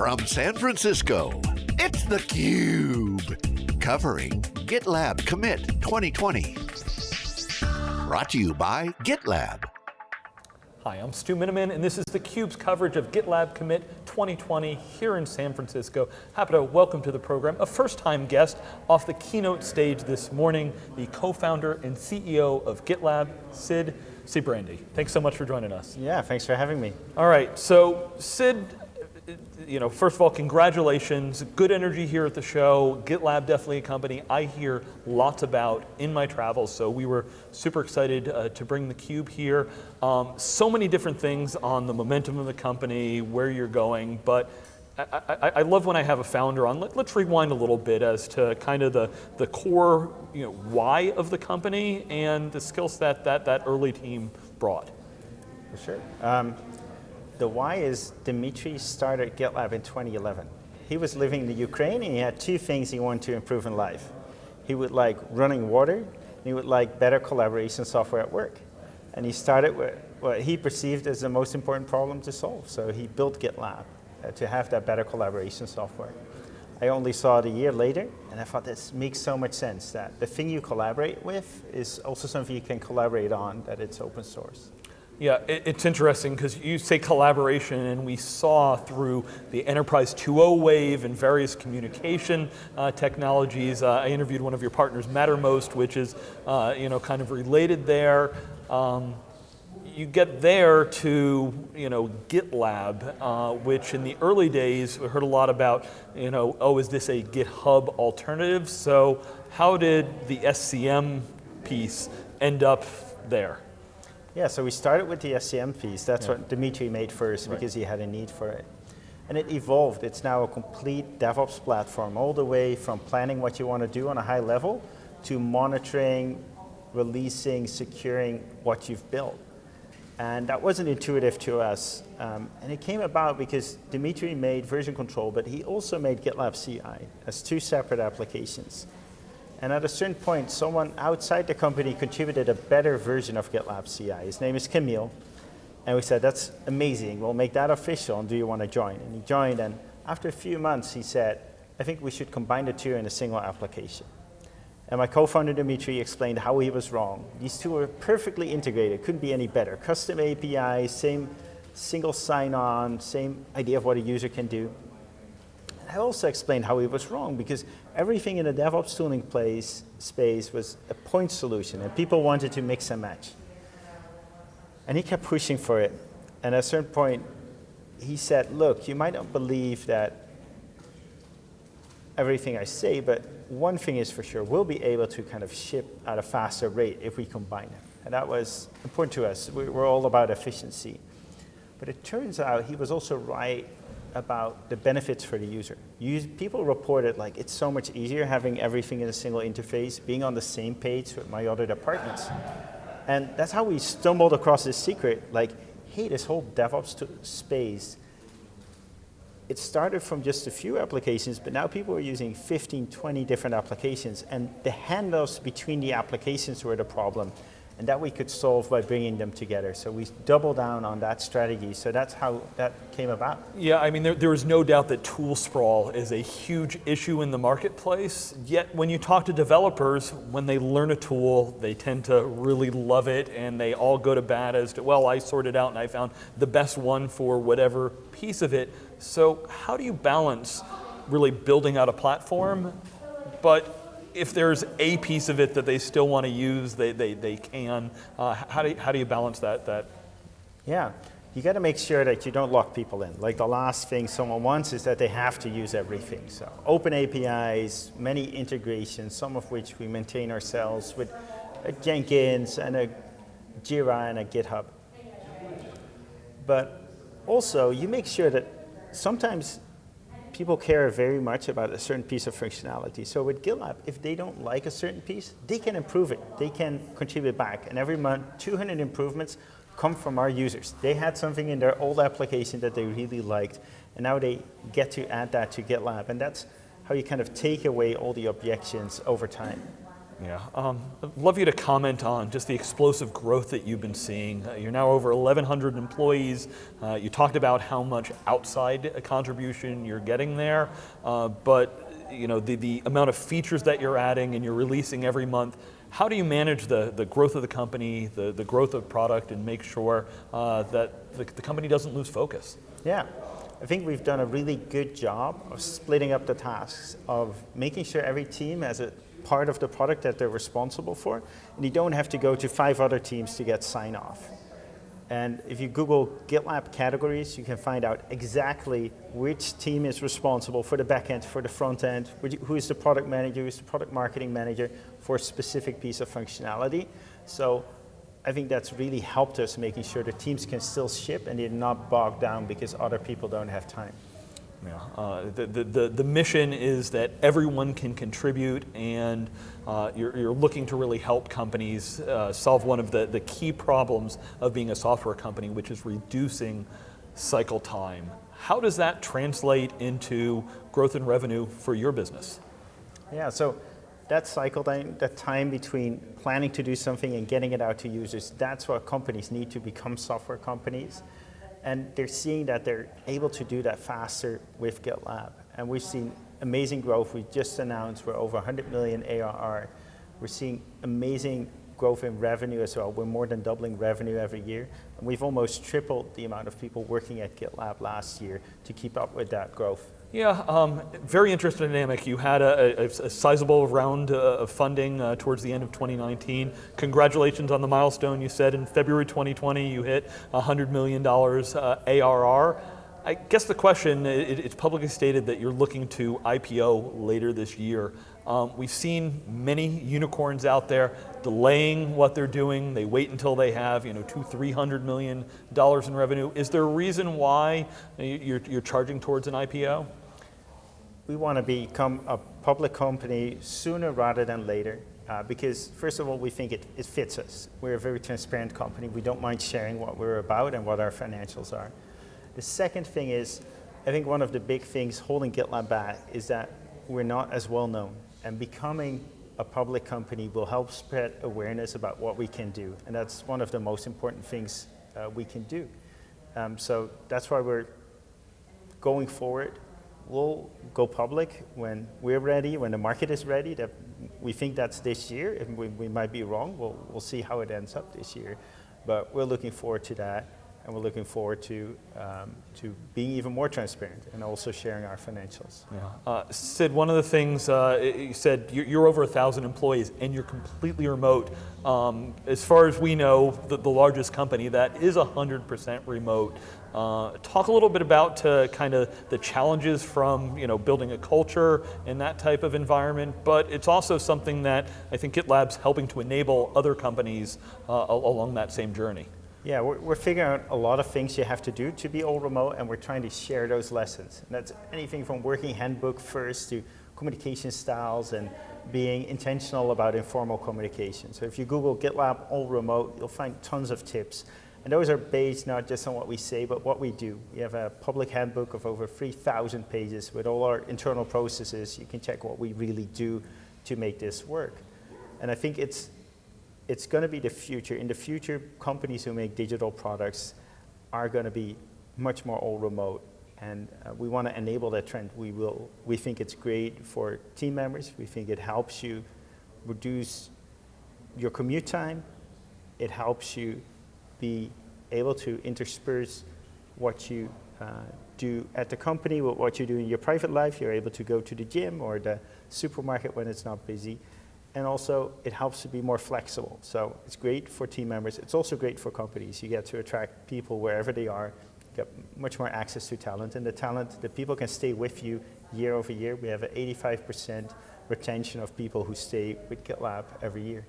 From San Francisco, it's theCUBE. Covering GitLab Commit 2020. Brought to you by GitLab. Hi, I'm Stu Miniman, and this is theCUBE's coverage of GitLab Commit 2020 here in San Francisco. Happy to welcome to the program a first-time guest off the keynote stage this morning, the co-founder and CEO of GitLab, Sid Sijbrandij. Thanks so much for joining us. Yeah, thanks for having me. All right, so Sid, you know, first of all, congratulations. Good energy here at the show. GitLab definitely a company I hear lots about in my travels, so we were super excited uh, to bring the cube here. Um, so many different things on the momentum of the company, where you're going, but I, I, I, love when I have a founder on. Let, us rewind a little bit as to kind of the, the core you know, why of the company and the skill set that that early team brought. Sure. Um, the why is Dimitri started GitLab in 2011. He was living in the Ukraine and he had two things he wanted to improve in life. He would like running water, and he would like better collaboration software at work. And he started with what he perceived as the most important problem to solve. So he built GitLab uh, to have that better collaboration software. I only saw it a year later, and I thought this makes so much sense that the thing you collaborate with is also something you can collaborate on, that it's open source. Yeah, it's interesting because you say collaboration and we saw through the Enterprise 2.0 wave and various communication uh, technologies. Uh, I interviewed one of your partners, Mattermost, which is uh, you know, kind of related there. Um, you get there to you know, GitLab, uh, which in the early days, we heard a lot about, you know, oh, is this a GitHub alternative? So how did the SCM piece end up there? Yeah, so we started with the SCM piece. That's yeah. what Dimitri made first right. because he had a need for it. And it evolved. It's now a complete DevOps platform, all the way from planning what you want to do on a high level to monitoring, releasing, securing what you've built. And that wasn't intuitive to us. Um, and it came about because Dimitri made version control, but he also made GitLab CI as two separate applications. And at a certain point, someone outside the company contributed a better version of GitLab CI. His name is Kamil. And we said, that's amazing. We'll make that official. And do you want to join? And he joined. And after a few months, he said, I think we should combine the two in a single application. And my co-founder Dimitri explained how he was wrong. These two are perfectly integrated, couldn't be any better. Custom APIs, same single sign-on, same idea of what a user can do. Also explained how he was wrong because everything in the DevOps tooling place, space was a point solution and people wanted to mix and match. And he kept pushing for it. And at a certain point, he said, look, you might not believe that everything I say, but one thing is for sure, we'll be able to kind of ship at a faster rate if we combine them. And that was important to us. We, we're all about efficiency. But it turns out he was also right about the benefits for the user. Use, people reported like it's so much easier having everything in a single interface, being on the same page with my other departments. And that's how we stumbled across this secret, like, hey, this whole DevOps space, it started from just a few applications, but now people are using 15, 20 different applications, and the handoffs between the applications were the problem and that we could solve by bringing them together. So we double down on that strategy. So that's how that came about. Yeah, I mean, there, there is no doubt that tool sprawl is a huge issue in the marketplace. Yet when you talk to developers, when they learn a tool, they tend to really love it and they all go to bat as to, well, I sorted out and I found the best one for whatever piece of it. So how do you balance really building out a platform, but if there's a piece of it that they still want to use, they, they, they can. Uh, how, do you, how do you balance that? that? Yeah, you got to make sure that you don't lock people in. Like the last thing someone wants is that they have to use everything. So open APIs, many integrations, some of which we maintain ourselves with a Jenkins and a Jira and a GitHub. But also, you make sure that sometimes people care very much about a certain piece of functionality. So with GitLab, if they don't like a certain piece, they can improve it. They can contribute back. And every month, 200 improvements come from our users. They had something in their old application that they really liked, and now they get to add that to GitLab. And that's how you kind of take away all the objections over time. Yeah, um, I'd love you to comment on just the explosive growth that you've been seeing. Uh, you're now over 1,100 employees. Uh, you talked about how much outside contribution you're getting there, uh, but you know the, the amount of features that you're adding and you're releasing every month. How do you manage the, the growth of the company, the, the growth of product, and make sure uh, that the, the company doesn't lose focus? Yeah, I think we've done a really good job of splitting up the tasks, of making sure every team has a part of the product that they're responsible for, and you don't have to go to five other teams to get sign off. And if you Google GitLab categories, you can find out exactly which team is responsible for the back end, for the front end, who is the product manager, who is the product marketing manager for a specific piece of functionality. So I think that's really helped us making sure the teams can still ship and they're not bogged down because other people don't have time. Yeah. Uh, the, the, the, mission is that everyone can contribute and uh, you're, you're, looking to really help companies uh, solve one of the, the key problems of being a software company, which is reducing cycle time. How does that translate into growth and revenue for your business? Yeah, so that cycle time, that time between planning to do something and getting it out to users, that's what companies need to become software companies. And they're seeing that they're able to do that faster with GitLab. And we've seen amazing growth. We just announced we're over 100 million ARR. We're seeing amazing growth in revenue as well. We're more than doubling revenue every year. And we've almost tripled the amount of people working at GitLab last year to keep up with that growth. Yeah, um, very interesting dynamic. You had a, a, a sizable round uh, of funding uh, towards the end of 2019. Congratulations on the milestone. You said in February 2020 you hit $100 million uh, ARR. I guess the question, it, it's publicly stated that you're looking to IPO later this year. Um, we've seen many unicorns out there delaying what they're doing. They wait until they have, you know, two, three hundred million dollars in revenue. Is there a reason why you're, you're charging towards an IPO? We want to become a public company sooner rather than later. Uh, because first of all, we think it, it fits us. We're a very transparent company. We don't mind sharing what we're about and what our financials are. The second thing is, I think one of the big things holding GitLab back is that we're not as well known. And becoming a public company will help spread awareness about what we can do. And that's one of the most important things uh, we can do. Um, so that's why we're going forward we'll go public when we're ready, when the market is ready. That we think that's this year. If we, we might be wrong, we'll, we'll see how it ends up this year. But we're looking forward to that and we're looking forward to, um, to being even more transparent and also sharing our financials. Yeah. Uh, Sid, one of the things uh, you said, you're, you're over a thousand employees and you're completely remote. Um, as far as we know, the, the largest company that is 100% remote. Uh, talk a little bit about uh, kind of the challenges from you know building a culture in that type of environment, but it's also something that I think GitLab's helping to enable other companies uh, along that same journey. Yeah, we're, we're, figuring out a lot of things you have to do to be all remote, and we're trying to share those lessons. And that's anything from working handbook first to communication styles and being intentional about informal communication. So if you Google GitLab all remote, you'll find tons of tips. And those are based not just on what we say, but what we do. We have a public handbook of over 3,000 pages with all our internal processes. You can check what we really do to make this work. And I think it's it's going to be the future. In the future, companies who make digital products are going to be much more all remote. And uh, we want to enable that trend. We, will, we think it's great for team members. We think it helps you reduce your commute time. It helps you be able to intersperse what you uh, do at the company with what you do in your private life. You're able to go to the gym or the supermarket when it's not busy and also it helps to be more flexible. So it's great for team members. It's also great for companies. You get to attract people wherever they are, you get much more access to talent, and the talent, the people can stay with you year over year. We have an 85% retention of people who stay with GitLab every year.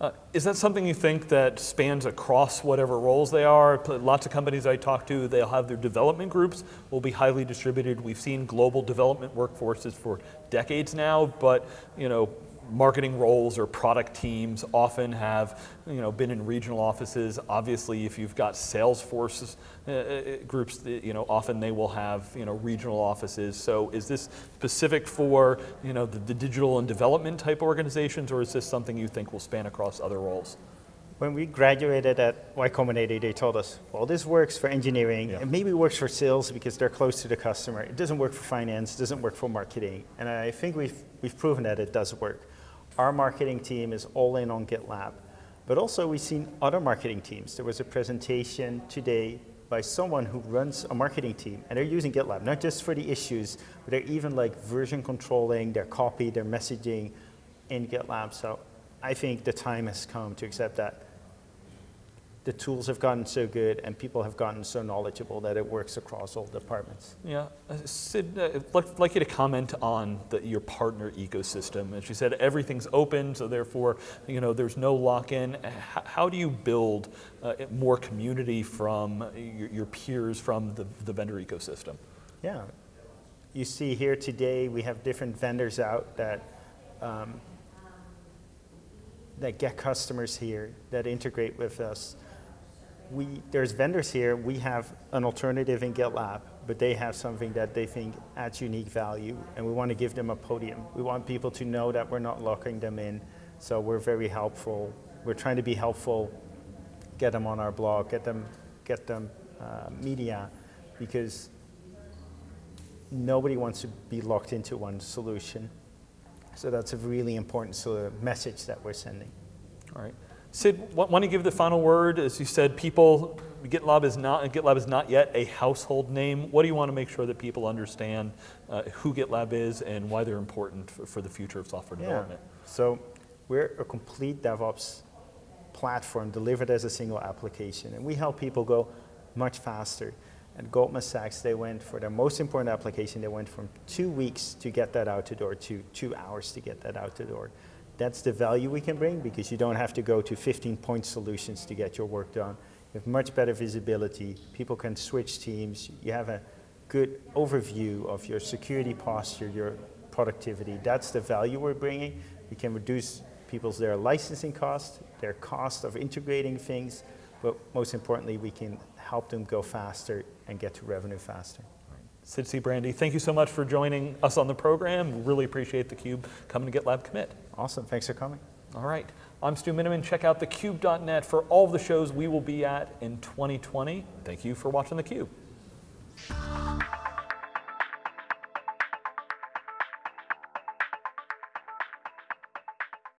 Uh, is that something you think that spans across whatever roles they are? Lots of companies I talk to, they'll have their development groups will be highly distributed. We've seen global development workforces for decades now, but you know, marketing roles or product teams often have you know, been in regional offices. Obviously, if you've got Salesforce uh, uh, groups, you know, often they will have you know, regional offices. So is this specific for you know, the, the digital and development type organizations, or is this something you think will span across other roles? When we graduated at Y Combinator, they told us, well, this works for engineering, yeah. and maybe works for sales because they're close to the customer. It doesn't work for finance, it doesn't work for marketing. And I think we've, we've proven that it does work. Our marketing team is all in on GitLab. But also we've seen other marketing teams. There was a presentation today by someone who runs a marketing team, and they're using GitLab, not just for the issues, but they're even like version controlling their copy, their messaging in GitLab. So I think the time has come to accept that the tools have gotten so good and people have gotten so knowledgeable that it works across all departments. Yeah, uh, Sid, uh, I'd like you to comment on the, your partner ecosystem. As you said, everything's open, so therefore, you know, there's no lock-in. How, how, do you build uh, more community from your, your peers from the, the vendor ecosystem? Yeah, you see here today we have different vendors out that um, that get customers here, that integrate with us we, there's vendors here, we have an alternative in GitLab, but they have something that they think adds unique value, and we want to give them a podium. We want people to know that we're not locking them in, so we're very helpful. We're trying to be helpful, get them on our blog, get them, get them uh, media, because nobody wants to be locked into one solution. So that's a really important sort of message that we're sending. All right. Sid, want to give the final word? As you said, people, GitLab is not, GitLab is not yet a household name. What do you want to make sure that people understand uh, who GitLab is and why they're important for, for the future of software yeah. development? So we're a complete DevOps platform delivered as a single application, and we help people go much faster. At Goldman Sachs, they went for their most important application, they went from two weeks to get that out the door to two hours to get that out the door. That's the value we can bring because you don't have to go to 15 point solutions to get your work done. You have much better visibility. People can switch teams. You have a good overview of your security posture, your productivity. That's the value we're bringing. We can reduce people's their licensing cost, their cost of integrating things, but most importantly, we can help them go faster and get to revenue faster. Sid Sijbrandij, thank you so much for joining us on the program. Really appreciate theCUBE coming to GitLab Commit. Awesome, thanks for coming. All right, I'm Stu Miniman. Check out thecube.net for all of the shows we will be at in 2020. Thank you for watching theCUBE.